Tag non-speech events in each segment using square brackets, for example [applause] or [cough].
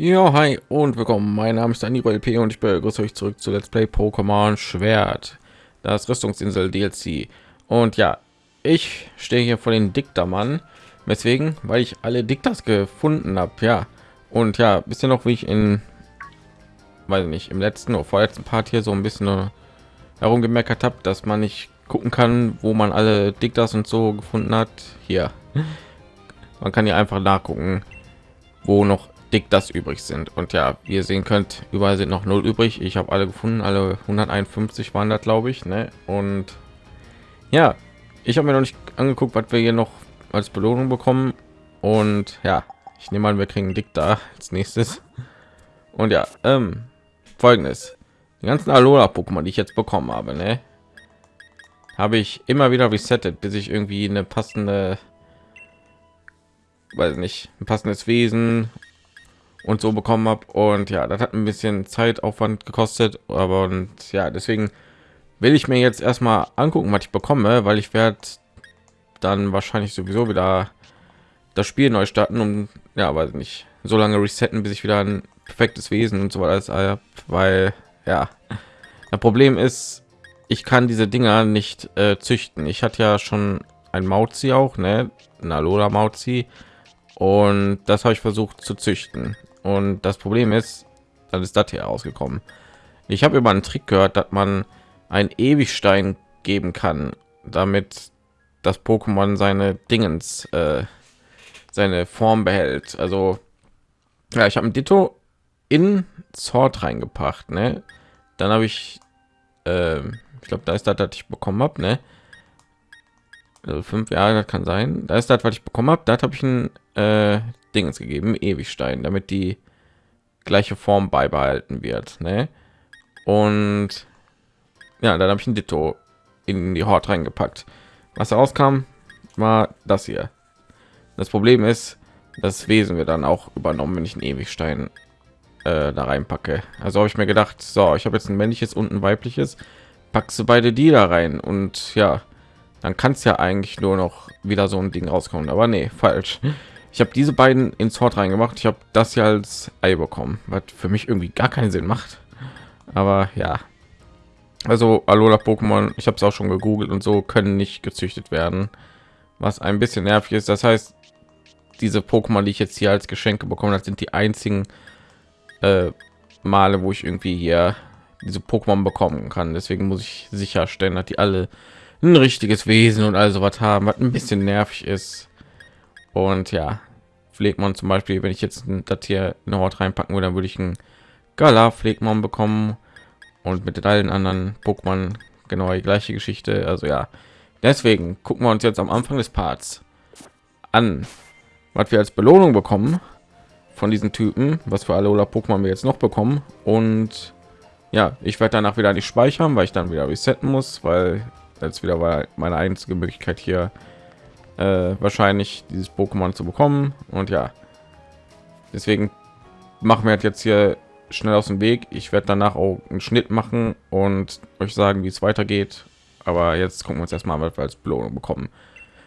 Ja, hi und willkommen. Mein Name ist Dani LP und ich begrüße euch zurück zu Let's Play Pokémon Schwert, das Rüstungsinsel DLC. Und ja, ich stehe hier vor den Diktermann, weswegen, weil ich alle Dikters gefunden habe, ja. Und ja, bisschen noch wie ich in, weiß nicht, im letzten oder vorletzten Part hier so ein bisschen herumgemeckert habe, dass man nicht gucken kann, wo man alle Dikters und so gefunden hat. Hier, man kann hier einfach nachgucken, wo noch dick das übrig sind. Und ja wie ihr sehen könnt überall sind noch null übrig. Ich habe alle gefunden alle 151 waren das glaube ich ne? und ja ich habe mir noch nicht angeguckt was wir hier noch als belohnung bekommen. Und ja ich nehme an wir kriegen dick da [laughs] als nächstes. Und ja ähm, folgendes. Die ganzen alola pokémon die ich jetzt bekommen habe ne? habe ich immer wieder resettet bis ich irgendwie eine passende weiß nicht ein passendes Wesen und so bekommen habe und ja das hat ein bisschen zeitaufwand gekostet aber und ja deswegen will ich mir jetzt erstmal angucken was ich bekomme weil ich werde dann wahrscheinlich sowieso wieder das spiel neu starten um ja weiß nicht so lange resetten bis ich wieder ein perfektes wesen und so weiter weil ja das problem ist ich kann diese dinger nicht äh, züchten. Ich hatte ja schon ein mauzi auch ne lola mauzi und das habe ich versucht zu züchten und das Problem ist, dann ist das hier rausgekommen. Ich habe über einen Trick gehört, dass man ein Ewigstein geben kann, damit das Pokémon seine Dingens, äh, seine Form behält. Also ja, ich habe ein Ditto in Sword reingepackt, ne? Dann habe ich, äh, ich glaube, da ist das, was ich bekommen habe, ne? Also fünf Jahre, das kann sein. Da ist das, was ich bekommen habe. Da habe ich ein äh, Dingens gegeben, Ewigstein, damit die gleiche Form beibehalten wird. Ne? Und ja, dann habe ich ein Ditto in die Hort reingepackt. Was rauskam, war das hier. Das Problem ist, das Wesen wir dann auch übernommen, wenn ich einen Ewigstein äh, da reinpacke. Also habe ich mir gedacht, so, ich habe jetzt ein männliches und ein weibliches, packst du beide die da rein und ja, dann kann es ja eigentlich nur noch wieder so ein Ding rauskommen. Aber nee, falsch. Ich habe diese beiden ins Hort reingemacht. Ich habe das ja als Ei bekommen, was für mich irgendwie gar keinen Sinn macht. Aber ja, also Alola Pokémon, ich habe es auch schon gegoogelt und so können nicht gezüchtet werden, was ein bisschen nervig ist. Das heißt, diese Pokémon, die ich jetzt hier als Geschenke bekommen habe, sind die einzigen äh, Male, wo ich irgendwie hier diese Pokémon bekommen kann. Deswegen muss ich sicherstellen, dass die alle ein richtiges Wesen und also was haben, was ein bisschen nervig ist und ja pflegmon zum beispiel wenn ich jetzt das hier in ort reinpacken würde dann würde ich ein gala pflegmon bekommen und mit allen anderen pokémon genau die gleiche geschichte. Also ja deswegen gucken wir uns jetzt am anfang des parts an was wir als belohnung bekommen von diesen typen was für alola pokémon wir jetzt noch bekommen. Und ja ich werde danach wieder nicht speichern weil ich dann wieder resetten muss weil jetzt wieder war meine einzige möglichkeit hier äh, wahrscheinlich dieses Pokémon zu bekommen. Und ja, deswegen machen wir jetzt hier schnell aus dem Weg. Ich werde danach auch einen Schnitt machen und euch sagen, wie es weitergeht. Aber jetzt gucken wir uns erstmal, was wir als Belohnung bekommen,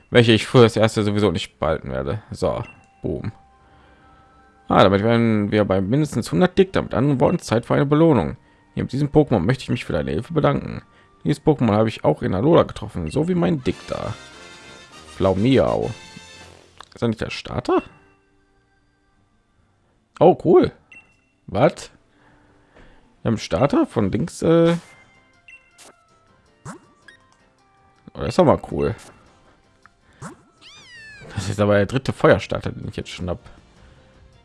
welche ich für das erste sowieso nicht behalten werde. So, boom. Ah, damit werden wir bei mindestens 100 Dick damit anderen Worten Zeit für eine Belohnung. Hier mit diesem Pokémon möchte ich mich für deine Hilfe bedanken. Dieses Pokémon habe ich auch in Alola getroffen, so wie mein Dick da. Flaumiau. Ist er nicht der Starter? Oh, cool. Was? Haben Starter von links. Äh oh, das ist aber cool. Das ist aber der dritte Feuerstarter, den ich jetzt schon habe.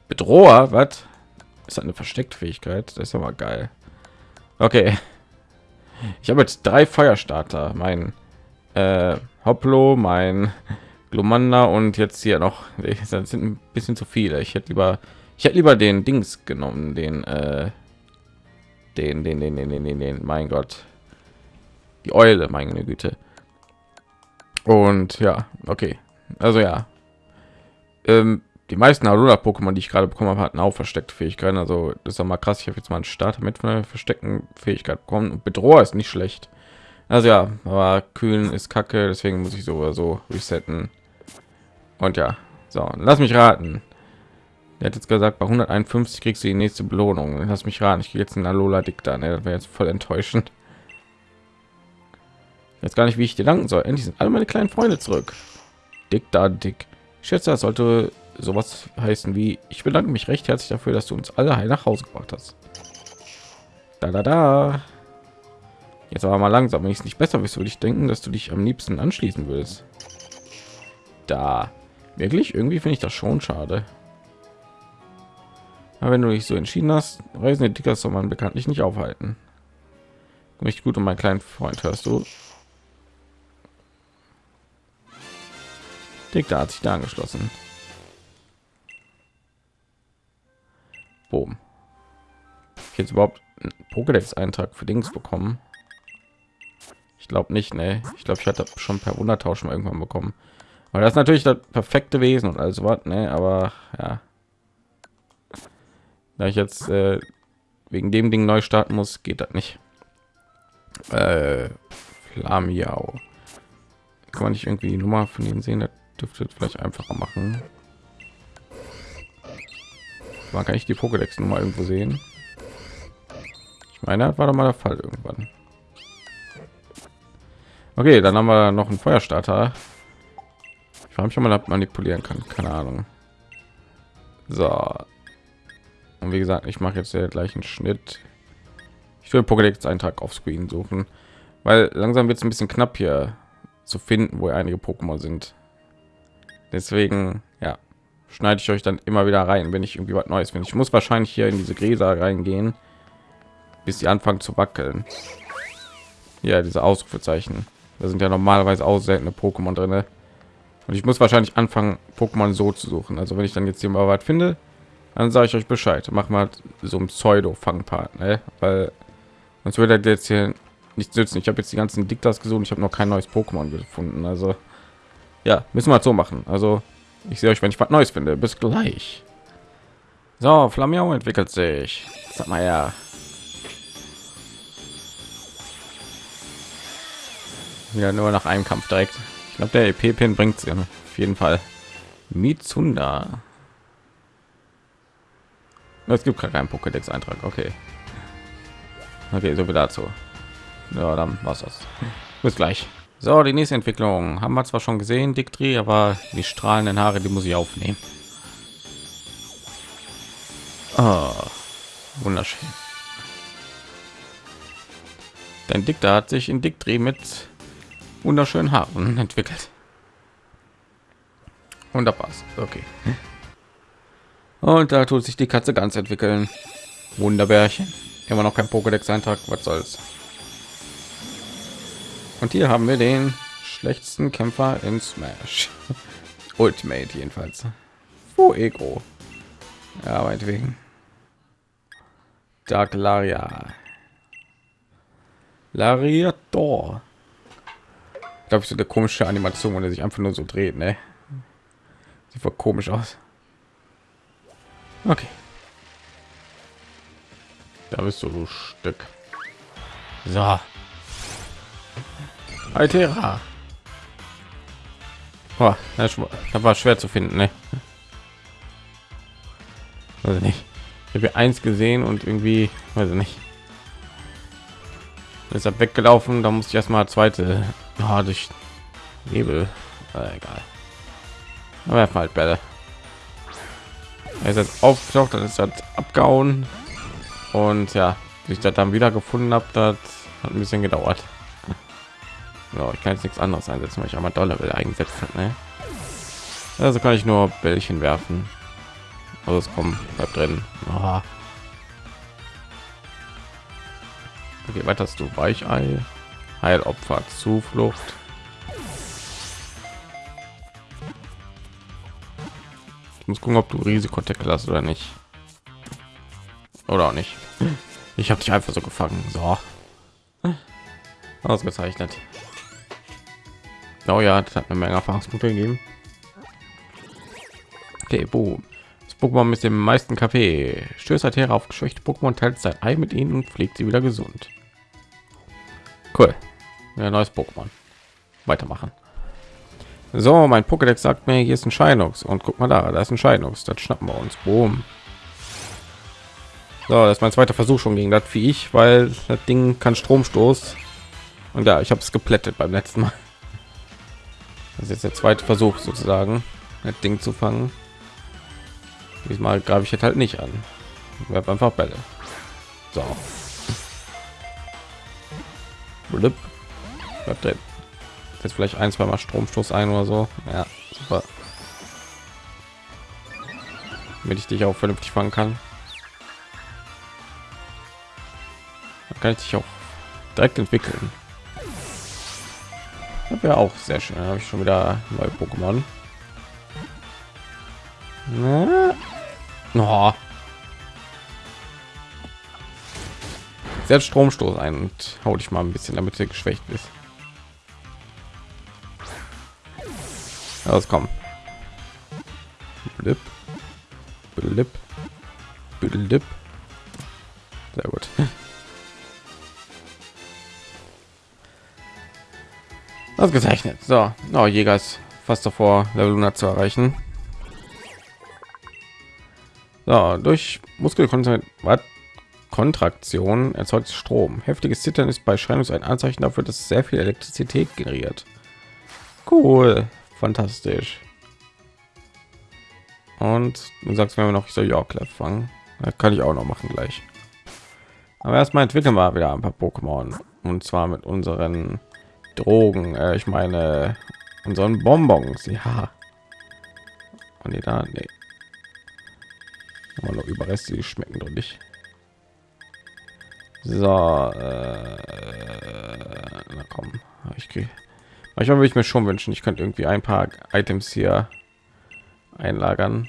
Bedroher, was? Ist eine versteckte Fähigkeit? Das ist aber geil. Okay. Ich habe jetzt drei Feuerstarter. Mein äh, Hoplo, mein Glomanda und jetzt hier noch das sind ein bisschen zu viele. Ich hätte lieber ich hätte lieber den Dings genommen, den äh, den, den, den, den, den, den, den, mein Gott, die Eule, meine Güte. Und ja, okay, also ja, ähm, die meisten Alola Pokémon, die ich gerade bekommen habe, hatten auch versteckte Fähigkeiten. Also das ist mal krass. Ich habe jetzt mal einen Starter mit von der versteckten Fähigkeit bekommen. Und Bedroher ist nicht schlecht. Also ja, aber kühlen ist kacke, deswegen muss ich so so resetten. Und ja, so, lass mich raten. Er hat jetzt gesagt, bei 151 kriegst du die nächste Belohnung. Lass mich ran. Ich gehe jetzt in Alola Dicta. Ne? Das wäre jetzt voll enttäuschend. Jetzt gar nicht, wie ich dir danken soll. Endlich sind alle meine kleinen Freunde zurück. Dick da dick. Schätze, das sollte sowas heißen wie ich bedanke mich recht herzlich dafür, dass du uns alle heil nach Hause gebracht hast. Da da da. Jetzt aber mal langsam, wenn ich es nicht besser wüsste, würde ich denken, dass du dich am liebsten anschließen willst. Da. Wirklich? Irgendwie finde ich das schon schade. Aber wenn du dich so entschieden hast, reisende Dicker soll man bekanntlich nicht aufhalten. Nicht gut um meinen kleinen Freund, hörst du? Dick, da hat sich da angeschlossen. Boom. Jetzt überhaupt Pokédex-Eintrag für Dings bekommen? Ich glaube nicht, ne? Ich glaube, ich hatte schon per Wundertausch mal irgendwann bekommen. Aber das natürlich das perfekte Wesen und alles was, ne? Aber ja, da ich jetzt äh, wegen dem Ding neu starten muss, geht das nicht. Äh, Flamiau. Kann man nicht irgendwie die Nummer von denen sehen? Das dürfte vielleicht einfacher machen. Man kann ich die Pokédex Nummer irgendwo sehen. Ich meine, das war doch mal der Fall irgendwann. Okay, dann haben wir noch einen Feuerstarter. Ich frage mich, ob man manipulieren kann. Keine Ahnung. So, und wie gesagt, ich mache jetzt der gleichen Schnitt. Ich will Pokédex Eintrag auf Screen suchen, weil langsam wird es ein bisschen knapp hier zu finden, wo einige Pokémon sind. Deswegen, ja, schneide ich euch dann immer wieder rein, wenn ich irgendwie was Neues finde. Ich muss wahrscheinlich hier in diese Gräser reingehen, bis sie anfangen zu wackeln. Ja, diese Ausrufezeichen. Da sind ja normalerweise auch seltene Pokémon drin. Und ich muss wahrscheinlich anfangen, Pokémon so zu suchen. Also wenn ich dann jetzt hier mal was finde, dann sage ich euch Bescheid. Mach mal so ein Pseudo-Fangpart, ne? weil sonst würde jetzt hier nichts nützen. Ich habe jetzt die ganzen Diktas gesucht, ich habe noch kein neues Pokémon gefunden. Also ja, müssen wir so machen. Also ich sehe euch, wenn ich was Neues finde. Bis gleich. So, Flamiau entwickelt sich. Sag mal ja. Ja, nur nach einem Kampf direkt. Ich glaube, der EP-Pin bringt es auf jeden Fall. Mitsunda. Es gibt gar keinen Pokédex-Eintrag. Okay. Okay, so viel dazu. Ja, dann war's das. Bis gleich. So, die nächste Entwicklung haben wir zwar schon gesehen, Diktri, aber die strahlenden Haare, die muss ich aufnehmen. Oh, wunderschön. Dein Dikter hat sich in Diktri mit wunderschönen Haaren entwickelt. Und da passt. Okay. Und da tut sich die Katze ganz entwickeln. Wunderbärchen. Immer noch kein Pokédex-Eintrag. Was soll's? Und hier haben wir den schlechtesten Kämpfer in Smash. [laughs] Ultimate jedenfalls. Wo Ego. Ja, meinetwegen. Dark Laria. Lariator. Ich glaube, so eine komische Animation, wo er sich einfach nur so dreht, ne? Sieht voll komisch aus. Okay. Da bist du, du Stück. So. Altera. Oh, das war schwer zu finden, ne? Also nicht. Ich habe eins gesehen und irgendwie, weiß ich nicht. Ist weggelaufen, da musste ich erstmal zweite ja, durch Nebel. Äh, egal. Aber halt Bälle er ist jetzt aufgetaucht dann ist das abgehauen und ja ich das dann wieder gefunden habe das hat ein bisschen gedauert ja, ich kann jetzt nichts anderes einsetzen weil ich einmal dollar will eingesetzt hat ne? also kann ich nur bällchen werfen also es kommt bleibt drin Aha. okay weiter hast du weichei heilopfer zuflucht Ich muss gucken, ob du Risikotackle hast oder nicht. Oder auch nicht. Ich habe dich einfach so gefangen. So. Ausgezeichnet. Oh ja, das hat eine Menge Erfahrungspunkte gegeben. Okay, boom. Das Pokémon mit dem meisten Kaffee stößt Terra auf geschwächte Pokémon, teilt sein Ei mit ihnen und pflegt sie wieder gesund. Cool. Ja, neues Pokémon. Weitermachen. So, mein Pokédex sagt mir, hier ist ein Scheinux und guck mal da, da ist ein Scheinux. Das schnappen wir uns. Boom. So, das ist mein zweiter Versuch schon gegen das Viech, weil das Ding kann Stromstoß. Und ja, ich habe es geplättet beim letzten Mal. Das ist jetzt der zweite Versuch sozusagen, das Ding zu fangen. Diesmal greife ich jetzt halt nicht an. Werf einfach Bälle. So. Blip. Bleibt drin. Jetzt vielleicht ein, zwei Mal Stromstoß ein oder so. Ja, super. Damit ich dich auch vernünftig fangen kann. Dann kann ich dich auch direkt entwickeln. Das wäre auch sehr schön. Habe ich schon wieder neue Pokémon. Oh. Setzt Stromstoß ein und hau dich mal ein bisschen, damit du geschwächt bist. Los, komm. Blip. Blip. Blip. Sehr gut. [laughs] Ausgezeichnet. So, oh, Jäger ist fast davor, Level 100 zu erreichen. So, durch Muskelkontraktion erzeugt Strom. Heftiges Zittern ist bei Scheinungs ein Anzeichen dafür, dass sehr viel Elektrizität generiert. Cool, fantastisch. Und du sagst, wir noch so Yorklev fangen, das kann ich auch noch machen gleich. Aber erstmal entwickeln wir wieder ein paar Pokémon und zwar mit unseren Drogen, äh, ich meine unseren Bonbons, ja. Und die da, nee. Aber nur Überreste, die schmecken doch nicht. So, äh, na komm, ich kriege. Manchmal würde ich mir schon wünschen, ich könnte irgendwie ein paar Items hier einlagern.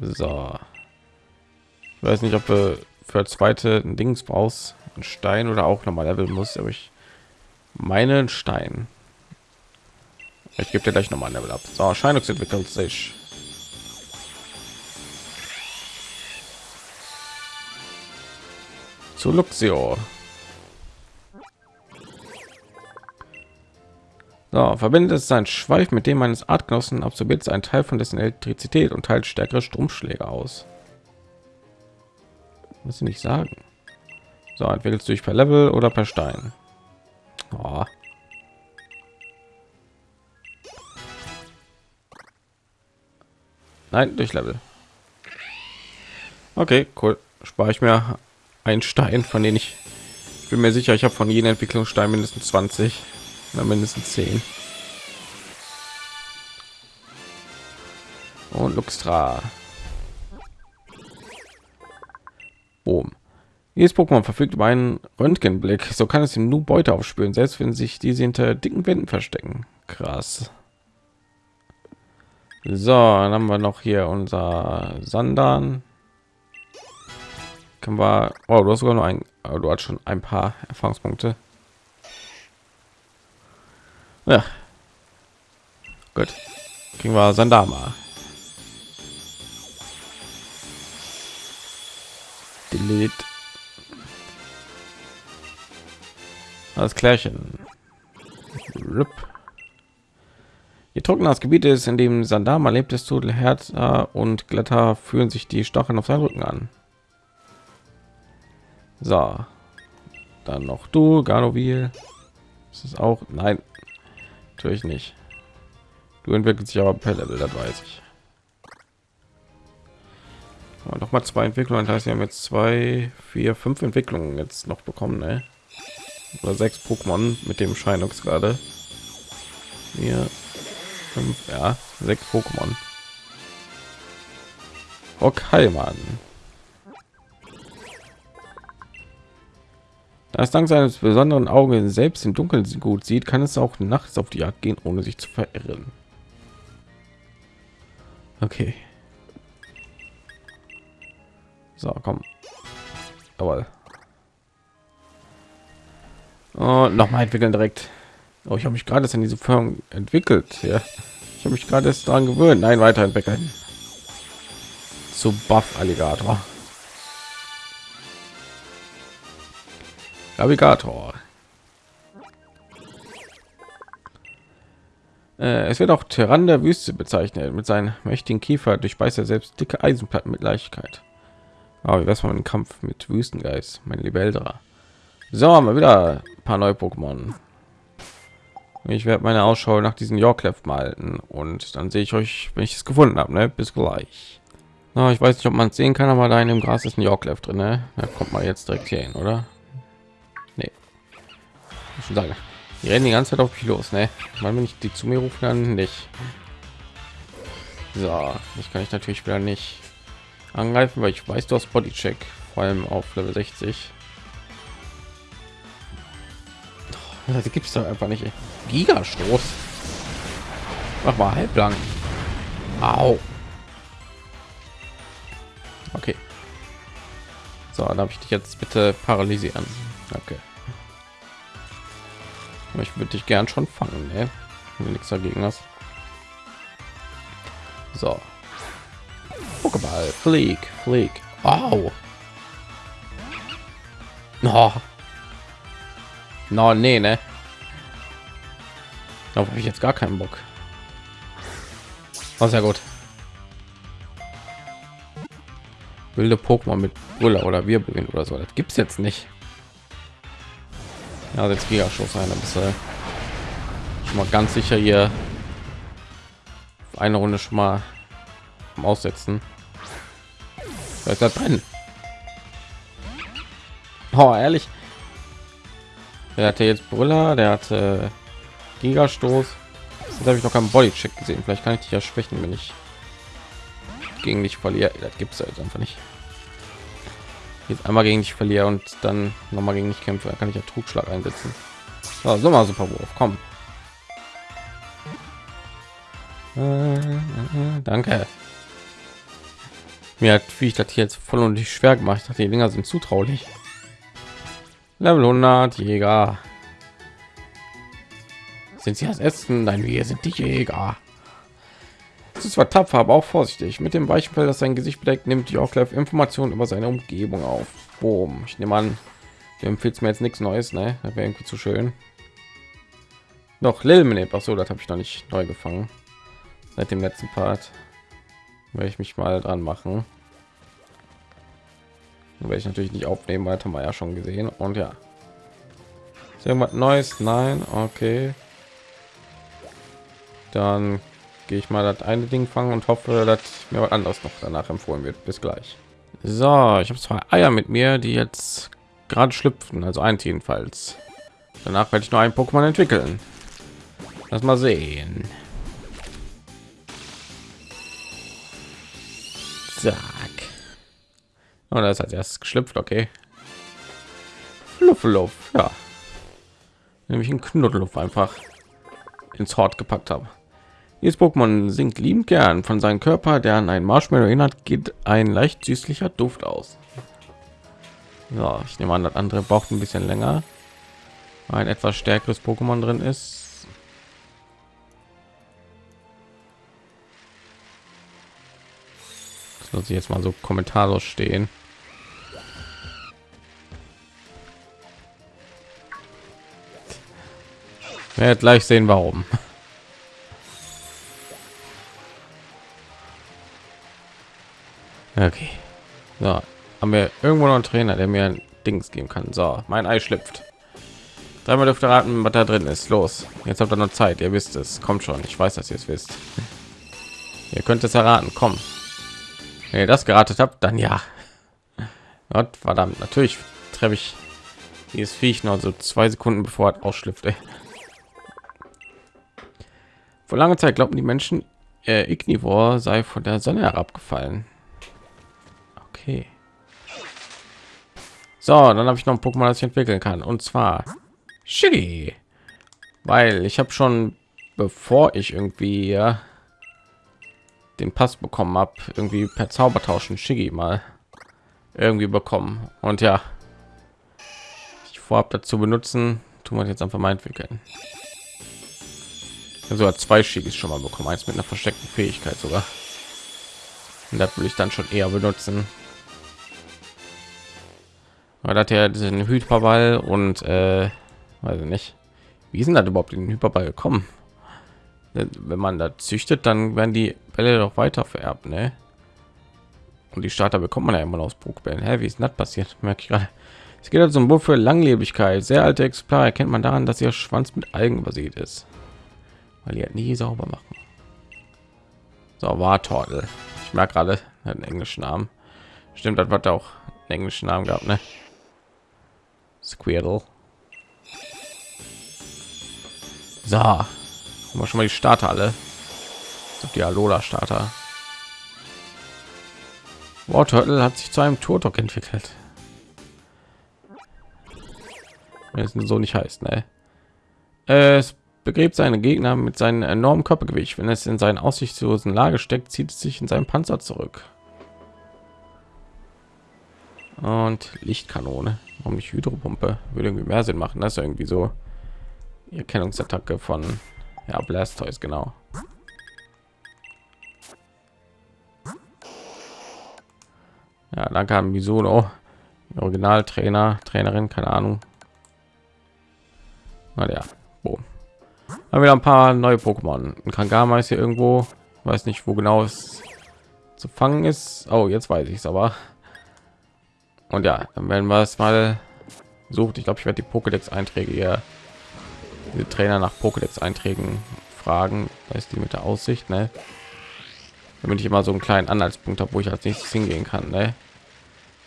So, ich weiß nicht, ob wir für zweite Dings brauchst ein Stein oder auch nochmal Level muss, aber ich meinen Stein. Ich gebe dir gleich noch mal ein Level ab. So, Scheinux entwickelt sich. Zu Luxio. So, verbindet es sein Schweif mit dem eines Artgenossen, absorbiert ein Teil von dessen Elektrizität und teilt stärkere Stromschläge aus. Was sie nicht sagen. So, entwickelst du dich per Level oder per Stein. Oh. Nein, durch Level. Okay, cool. Spare ich mir einen Stein, von denen ich, bin mir sicher, ich habe von jedem Entwicklungsstein mindestens 20 oder mindestens 10. Und Luxtra. Boom. Jedes Pokémon verfügt über einen Röntgenblick, so kann es ihm nur Beute aufspüren, selbst wenn sich diese hinter dicken Wänden verstecken. Krass. So, dann haben wir noch hier unser Sandan. Können wir, oh, du hast sogar noch ein, du hast schon ein paar Erfahrungspunkte. Ja. Gut. Kriegen wir Sandama. Delete. Alles klärchen. Je trockener das Gebiet ist, in dem Sandama lebt, desto härter und glatter fühlen sich die Stacheln auf seinen Rücken an. So, dann noch du, Ganovil. Das ist auch nein, natürlich nicht. Du entwickelst sich aber per Level, das weiß ich. Aber noch mal zwei Entwicklungen, das heißt, wir haben jetzt zwei, vier, fünf Entwicklungen jetzt noch bekommen, ne? oder sechs Pokémon mit dem Scheinux gerade. Hier fünf, ja, sechs Pokémon. Okay, Mann. Da dank seines besonderen Augen selbst im Dunkeln gut sieht, kann es auch nachts auf die Jagd gehen, ohne sich zu verirren. Okay. So, komm. Aber Oh, noch mal entwickeln direkt. Oh, ich habe mich gerade in diese Firma entwickelt. Ja, ich habe mich gerade daran gewöhnt. Nein, weiterentwickeln. Zu Buff Alligator. Navigator. Äh, es wird auch Tyrann der Wüste bezeichnet. Mit seinen mächtigen Kiefer durchbeißt er selbst dicke Eisenplatten mit Leichtigkeit. Aber wie wär's mal ein Kampf mit Wüstengeist, mein Älterer. So, haben wir wieder ein paar neue Pokémon. Ich werde meine Ausschau nach diesen Yorklef malten und dann sehe ich euch, wenn ich es gefunden habe. Ne? Bis gleich. Na, ich weiß nicht, ob man es sehen kann, aber da in dem Gras ist ein Yorklef drin. Ne? Da kommt man jetzt direkt hier hin, oder? Ich sagen, die rennen die ganze Zeit auf mich los. Ne? Weil wenn ich die zu mir rufen, dann nicht. So, ich kann ich natürlich wieder nicht angreifen, weil ich weiß, du hast Bodycheck, vor allem auf Level 60. Das gibt es doch einfach nicht. Gigastoß. Mach mal halblang. Au. Okay. So, dann habe ich dich jetzt bitte paralysieren. Okay. Ich würde dich gern schon fangen, ne? Wenn du nichts dagegen hast. So. Pokéball, flieg, flieg. Au. Oh. No, nee, ne? Da habe ich jetzt gar keinen Bock. War sehr gut. Wilde Pokémon mit Brüller oder Wirbelwind oder so. Das gibt's jetzt nicht. Ja, jetzt Gigaschuss ein, ein bisschen schon mal ganz sicher hier eine Runde schon mal aussetzen. Da da drin. Oh, ehrlich, der hatte jetzt Brüller, der hatte Gigastoß. Jetzt habe ich noch keinen Bodycheck gesehen. Vielleicht kann ich dich ja schwächen, wenn ich gegen dich verliere. Das gibt es halt einfach nicht. Jetzt einmal gegen dich verliere und dann noch mal gegen dich kämpfe, kann ich ja Trugschlag einsetzen. So, so mal super Wurf, komm. Äh, äh, äh, danke. Mir hat wie ich das hier jetzt voll und nicht schwer gemacht. Ich dachte, die Dinger sind zutraulich. Level 100 Jäger. Sind sie das Essen? Nein, wir sind die Jäger. Ist zwar tapfer, aber auch vorsichtig. Mit dem weichen Fell, das sein Gesicht bedeckt, nimmt die Orclef Informationen über seine Umgebung auf. Boom. Ich nehme an, du empfiehlst mir jetzt nichts Neues, ne? Das wäre irgendwie zu schön. Noch Lilmeneb. Ach so, das habe ich noch nicht neu gefangen. Seit dem letzten Part werde ich mich mal dran machen werde ich natürlich nicht aufnehmen weil haben wir ja schon gesehen und ja ist irgendwas neues nein okay dann gehe ich mal das eine ding fangen und hoffe dass mir was anderes noch danach empfohlen wird bis gleich so ich habe zwei eier mit mir die jetzt gerade schlüpfen also ein jedenfalls danach werde ich nur ein pokémon entwickeln lass mal sehen Zack. Und oh, das hat erst geschlüpft, okay. Fluffluff, ja. Nämlich ein Knuddelluff einfach ins Hort gepackt habe. Dieses Pokémon singt liebend gern von seinem Körper, der an einen Marshmallow erinnert, geht ein leicht süßlicher Duft aus. Ja, ich nehme an, das andere braucht ein bisschen länger. Ein etwas stärkeres Pokémon drin ist. Das muss ich jetzt mal so kommentarlos stehen. Werdet gleich sehen, warum. Okay. So, haben wir irgendwo noch einen Trainer, der mir ein Dings geben kann. So, mein Ei schlüpft. Dreimal dürfte raten, was da drin ist. Los, jetzt habt ihr noch Zeit. Ihr wisst es. Kommt schon. Ich weiß, dass ihr es wisst. Ihr könnt es erraten. Komm. Wenn ihr das geratet habt, dann ja. Gott verdammt. Natürlich treffe ich dieses Viech noch so zwei Sekunden bevor es ausschlüpft. Vor langer Zeit glaubten die Menschen, äh, Ignivor sei von der Sonne herabgefallen. Okay. So, dann habe ich noch ein Pokémon, das ich entwickeln kann. Und zwar Shiggy. Weil ich habe schon, bevor ich irgendwie den Pass bekommen habe, irgendwie per Zaubertauschen Shiggy mal irgendwie bekommen. Und ja, ich vorab dazu benutzen, tun wir jetzt einfach mal entwickeln also zwei Schickes schon mal bekommen eins mit einer versteckten fähigkeit sogar und das will ich dann schon eher benutzen weil hat ja diesen hyperball und äh, weiß nicht wie sind das überhaupt in den hyperball gekommen wenn man da züchtet, dann werden die Bälle doch weiter vererbt, ne? Und die Starter bekommt man ja immer aus Pokebällen. Hä, wie ist das passiert? Merke ich gerade. Es geht also um Buch für Langlebigkeit. Sehr alte Exemplar erkennt man daran, dass ihr Schwanz mit Algen übersät ist, weil ihr nie sauber machen. So war Tortel. Ich merke gerade einen englischen Namen. Stimmt, das hat auch einen englischen Namen gehabt, ne? Squirtle. So, haben wir schon mal die Starter alle. Die Alola Starter. Warturtle hat sich zu einem Turtok entwickelt. Wenn es so nicht heißt, ne? Es begräbt seine Gegner mit seinem enormen Körpergewicht. Wenn es in seinen aussichtslosen Lage steckt, zieht es sich in seinen Panzer zurück. Und Lichtkanone. Warum nicht Hydropumpe? Würde irgendwie mehr Sinn machen. Das ist irgendwie so Erkennungsattacke von ja, Blastoise, genau. Ja, danke an Misono, Originaltrainer, Trainerin, keine Ahnung. Na ja, boom. Haben wir ein paar neue Pokémon. Ein Kangama ist hier irgendwo, weiß nicht, wo genau es zu fangen ist. Oh, jetzt weiß ich es aber. Und ja, dann werden wir es mal sucht. Ich glaube, ich werde die Pokédex-Einträge hier, diese Trainer nach Pokédex-Einträgen fragen. Da ist die mit der Aussicht, ne? Damit ich immer so einen kleinen Anhaltspunkt habe, wo ich als nächstes hingehen kann, ne?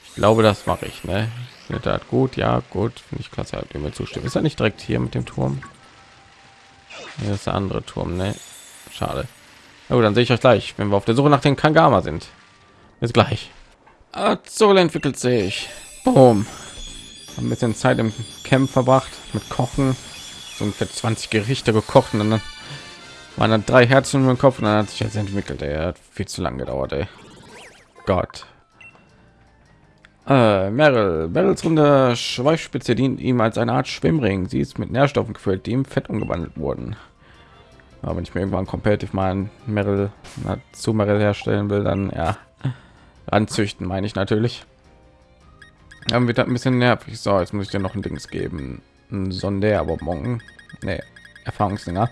Ich glaube, das mache ich, ne? Findet das gut? Ja, gut. Finde ich klasse, hat mir zustimmen. Ist er nicht direkt hier mit dem Turm? Hier ist der andere Turm, ne? Schade. Aber dann sehe ich euch gleich, wenn wir auf der Suche nach den Kangama sind. Bis gleich. Azul entwickelt sich. Boom. Ein bisschen Zeit im Camp verbracht mit Kochen. So ungefähr 20 Gerichte gekocht und dann waren dann drei Herzen im Kopf und dann hat sich jetzt entwickelt. Er hat viel zu lange gedauert. Ey. Gott. Äh, Meryl. Meryls runde Schweifspitze dient ihm als eine Art Schwimmring. Sie ist mit Nährstoffen gefüllt, die im Fett umgewandelt wurden. Aber wenn ich mir irgendwann competitive mal ein Meryl zu Meryl herstellen will, dann ja anzüchten, meine ich natürlich. Dann wird ein bisschen nervig. So, jetzt muss ich dir noch ein Dings geben. Ein Sonderbonbon. Nee, Erfahrungsdinger.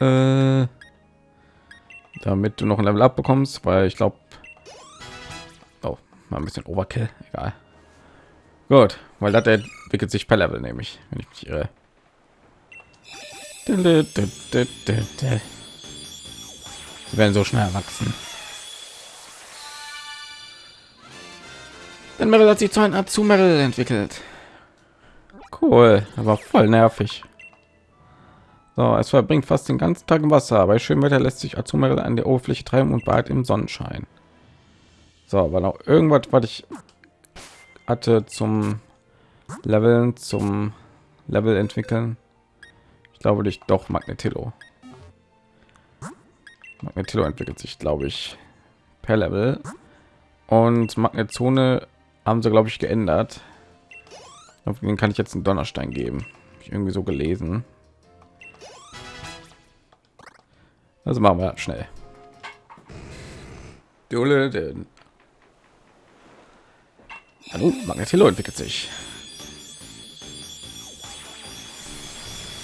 Äh, damit du noch ein Level ab bekommst, weil ich glaube, oh, mal ein bisschen Overkill, egal. Gut, weil das entwickelt sich per Level, nämlich, wenn ich mich irre. Sie werden so schnell erwachsen. Dann Meryl hat sich zu einem zu Meryl entwickelt. Cool, aber voll nervig. So, es verbringt fast den ganzen Tag im Wasser. Bei schönem Wetter lässt sich Azumarill an der Oberfläche treiben und bald im Sonnenschein. So, aber noch irgendwas, was ich hatte zum Leveln, zum Level entwickeln. Ich glaube nicht doch Magnetillo. Magnetillo entwickelt sich, glaube ich, per Level. Und Magnetzone haben sie, glaube ich, geändert. Auf den kann ich jetzt einen Donnerstein geben. Ich irgendwie so gelesen. Also machen wir schnell. Hallo, Magnetillo entwickelt sich.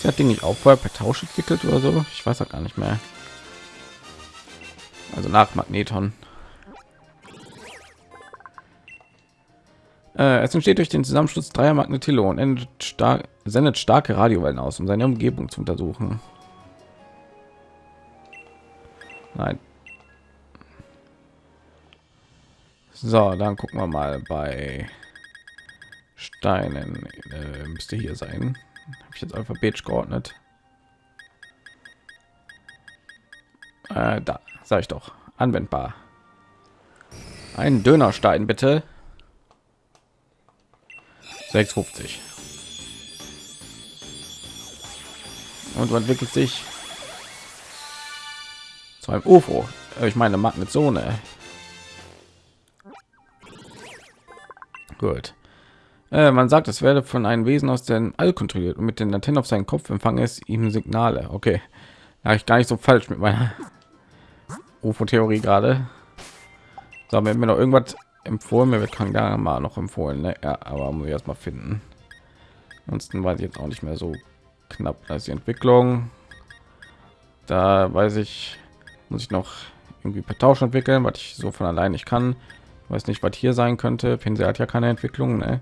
Sie hat Ding nicht auch vorher per Tausch entwickelt oder so. Ich weiß auch gar nicht mehr. Also nach Magneton. Äh, es entsteht durch den Zusammenschluss dreier Magnetillo und stark, sendet starke Radiowellen aus, um seine Umgebung zu untersuchen. Nein. So, dann gucken wir mal bei Steinen. Äh, müsste hier sein. Habe ich jetzt alphabetisch geordnet. Äh, da sage ich doch anwendbar. Ein Dönerstein bitte. 650 und so entwickelt sich zu einem UFO. Ich meine Magnetzone. Gut. Äh, man sagt, es werde von einem Wesen aus dem All kontrolliert und mit den Antennen auf seinen Kopf empfange es ihm Signale. Okay, ja, ich gar nicht so falsch mit meiner [laughs] UFO-Theorie gerade. So, wenn mir noch irgendwas empfohlen mir wird Kangama noch empfohlen ne? ja, aber muss ich erst mal finden ansonsten weiß ich jetzt auch nicht mehr so knapp als die entwicklung Da weiß ich, muss ich noch irgendwie per Tausch entwickeln, was ich so von allein nicht kann. Weiß nicht, was hier sein könnte. Pinsel hat ja keine Entwicklung. Ne?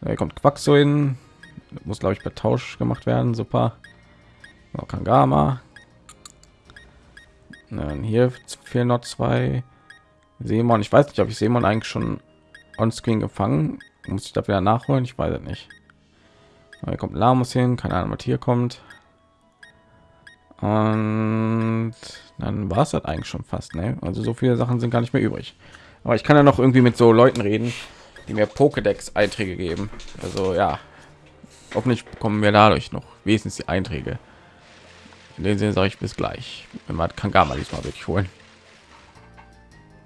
Da kommt Quaxoin. Muss glaube ich per Tausch gemacht werden. Super. Noch Kangama. Dann hier fehlen noch zwei. Seemon. Ich weiß nicht, ob ich Seemon eigentlich schon on Screen gefangen. Muss ich da wieder nachholen? Ich weiß nicht. Hier kommt Lamus hin. Keine Ahnung, was hier kommt. Und dann war es das eigentlich schon fast. Ne? Also so viele Sachen sind gar nicht mehr übrig. Aber ich kann ja noch irgendwie mit so Leuten reden, die mir Pokédex-Einträge geben. Also ja, hoffentlich bekommen wir dadurch noch wenigstens die Einträge. In dem Sinne sage ich bis gleich. Wenn man Kangama diesmal wirklich holen.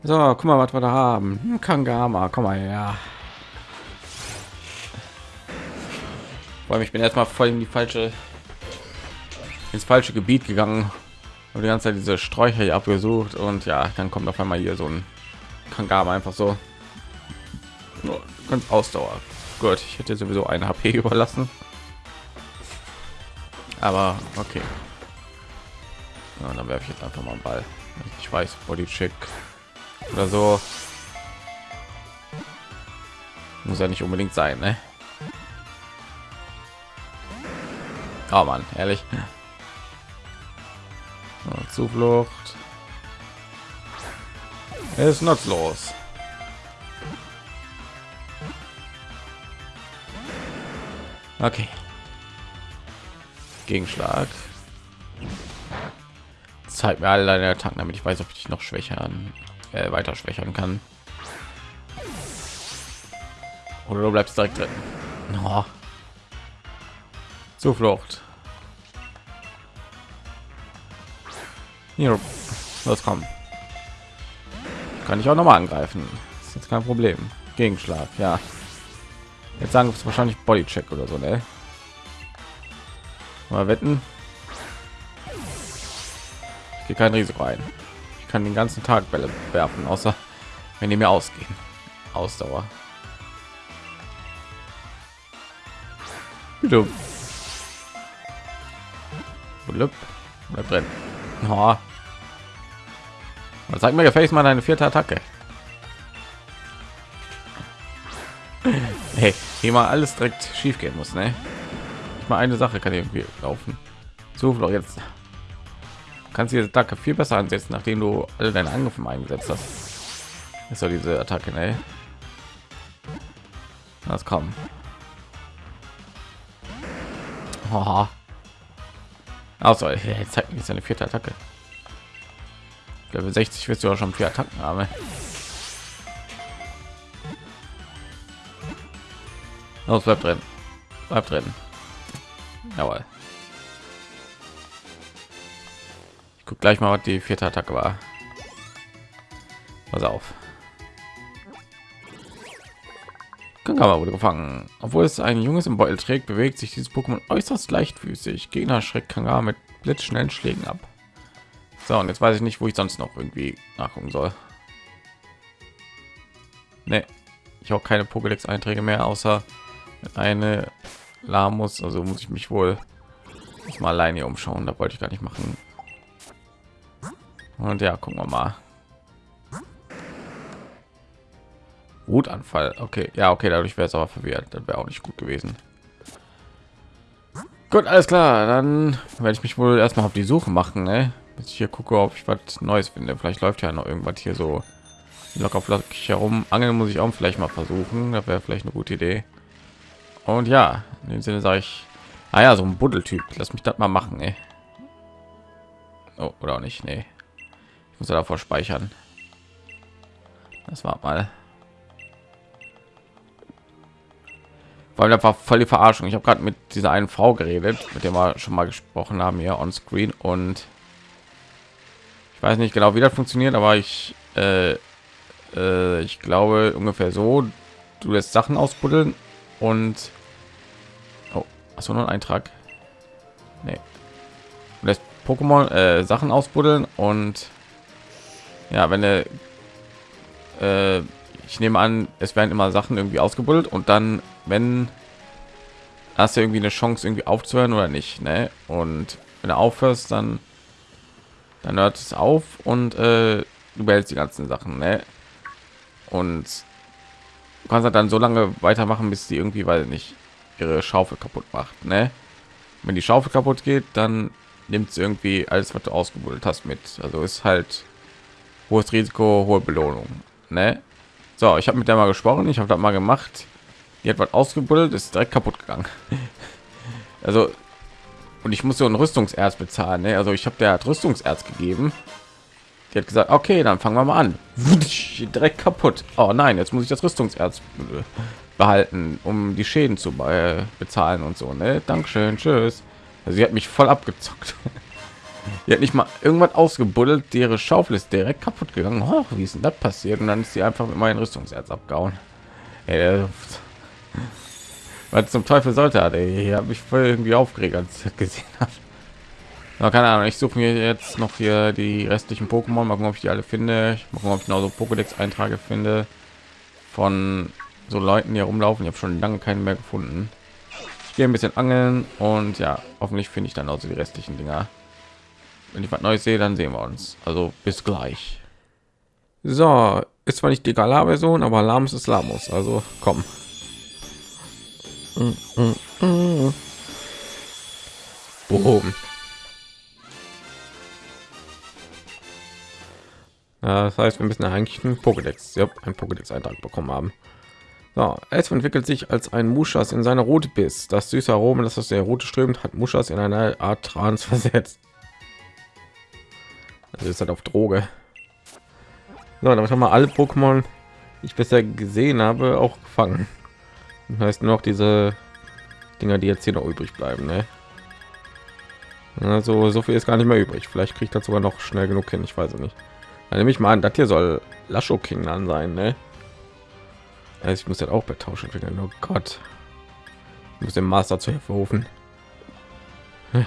So, guck mal, was wir da haben. Kangama, komm mal her. Vor allem, ich bin erstmal voll in die falsche ins falsche Gebiet gegangen und die ganze Zeit diese Sträucher hier abgesucht und ja, dann kommt auf einmal hier so ein Kangama einfach so Nur ganz Ausdauer. Gut, ich hätte sowieso eine HP [laughs] überlassen, aber okay. Ja, dann werfe ich jetzt einfach mal einen Ball. Ich weiß, Body Check oder so muss ja nicht unbedingt sein, ne? Oh man, ehrlich. Zuflucht. Ist nutzlos. Okay. Gegenschlag. Zeig mir alle deine Attacken, damit ich weiß, ob ich dich noch schwächern, äh, weiter schwächern kann. Oder du bleibst direkt drin. Oh. Zuflucht. Hier, los kommen. Kann ich auch noch mal angreifen. ist jetzt kein Problem. Gegenschlag, ja. Jetzt sagen es wahrscheinlich Bodycheck oder so, ne? Mal wetten. Ich gehe kein Risiko ein. Kann den ganzen Tag Bälle werfen, außer wenn die mir ausgehen. Ausdauer. Bitte. Blub. Bleib drin. Oh. Sag mir, gefällt mal eine vierte Attacke. Hey, hier mal alles direkt schief gehen muss, ne? Ich mal eine Sache kann irgendwie laufen. So, doch jetzt kannst diese Attacke viel besser ansetzen, nachdem du alle deine Angriffe eingesetzt hast. Ist doch diese Attacke, ne? Das kommen. Oh. Also, jetzt zeigt mir seine vierte Attacke. Level 60 wirst du auch schon vier Attacken haben. Los, bleibt drin. Bleibt drin. Jawohl. Gleich mal, was die vierte Attacke war. Pass auf. Kangama wurde gefangen. Obwohl es ein junges im Beutel trägt, bewegt sich dieses Pokémon äußerst leichtfüßig. Gegner schreckt Kangama mit blitzschnellen Schlägen ab. So, und jetzt weiß ich nicht, wo ich sonst noch irgendwie nachgucken soll. Nee, ich auch keine Pokédex-Einträge mehr, außer eine Lamus. Also muss ich mich wohl mal alleine umschauen. Da wollte ich gar nicht machen. Und ja, gucken wir mal. Wutanfall. Okay, ja, okay, dadurch wäre es aber verwirrt. Das wäre auch nicht gut gewesen. Gut, alles klar. Dann werde ich mich wohl erstmal auf die Suche machen. Ne? ich hier gucke, ob ich was Neues finde. Vielleicht läuft ja noch irgendwas hier so locker flockig herum. Angeln muss ich auch vielleicht mal versuchen. Das wäre vielleicht eine gute Idee. Und ja, in dem Sinne sage ich, ah ja, so ein Buddeltyp. Lass mich das mal machen, ey. Oh, oder auch nicht, nee. Muss ja davor speichern. Das war mal. weil einfach voll die Verarschung. Ich habe gerade mit dieser einen Frau geredet, mit der wir schon mal gesprochen haben hier on Screen und ich weiß nicht genau, wie das funktioniert, aber ich, äh, äh, ich glaube ungefähr so. Du lässt Sachen ausbuddeln und oh, hast du noch einen Eintrag? Nee. Du lässt Pokémon äh, Sachen ausbuddeln und ja, wenn er äh, ich nehme an, es werden immer Sachen irgendwie ausgebuddelt und dann, wenn hast du irgendwie eine Chance irgendwie aufzuhören oder nicht, ne? Und wenn du aufhörst, dann dann hört es auf und äh, du behältst die ganzen Sachen, ne? Und du kannst halt dann so lange weitermachen, bis die irgendwie, weil nicht ihre Schaufel kaputt macht, ne? Wenn die Schaufel kaputt geht, dann nimmt sie irgendwie alles, was du ausgebuddelt hast, mit. Also ist halt hohes Risiko, hohe Belohnung, ne? So, ich habe mit der mal gesprochen, ich habe das mal gemacht. Die hat was ausgebuddelt, ist direkt kaputt gegangen. [laughs] also und ich muss so ein Rüstungserz bezahlen. Ne? Also ich habe der Rüstungserz gegeben. Die hat gesagt, okay, dann fangen wir mal an. Direkt kaputt. Oh nein, jetzt muss ich das Rüstungserz behalten, um die Schäden zu bezahlen und so. Ne? Dankeschön, tschüss. Also sie hat mich voll abgezockt. [laughs] Die hat nicht mal irgendwas ausgebuddelt. Ihre Schaufel ist direkt kaputt gegangen. Oh, wie ist denn das passiert? Und dann ist sie einfach mit meinem Rüstungserz abgehauen. Ey, was zum Teufel sollte er? Hier habe ich voll irgendwie aufgeregt, als ich gesehen habe. Keine Ahnung. Ich suche mir jetzt noch hier die restlichen Pokémon. Mal gucken, ob ich die alle finde. Ich mal gucken, ob ich noch so Pokédex-Eintrage finde von so Leuten, die rumlaufen. Ich habe schon lange keinen mehr gefunden. Ich gehe ein bisschen angeln und ja, hoffentlich finde ich dann also die restlichen Dinger. Wenn ich was Neues sehe, dann sehen wir uns. Also bis gleich. So, ist zwar nicht die Galar-Version, aber Lams ist Lamos. Also komm. Boom. Ja, das heißt, wir müssen eigentlich einen Pokédex, ja, ein Pokédex-Eintrag bekommen haben. So, es entwickelt sich als ein Muschas in seine rote Biss. Das süße Aroma, das aus der Rote strömt, hat Muschas in eine Art Trans [laughs] versetzt. Also ist halt auf Droge. So, damit haben wir alle Pokémon, die ich bisher gesehen habe, auch gefangen. Das heißt nur noch diese Dinger, die jetzt hier noch übrig bleiben. Ne? Also so viel ist gar nicht mehr übrig. Vielleicht kriegt das sogar noch schnell genug hin. Ich weiß es nicht. Dann nehme ich mal an, das hier soll Lascho King dann sein. Ne? Also ich muss jetzt auch bei Tausch entwickeln. Oh Gott, ich muss dem Master zu Hilfe rufen. Hm.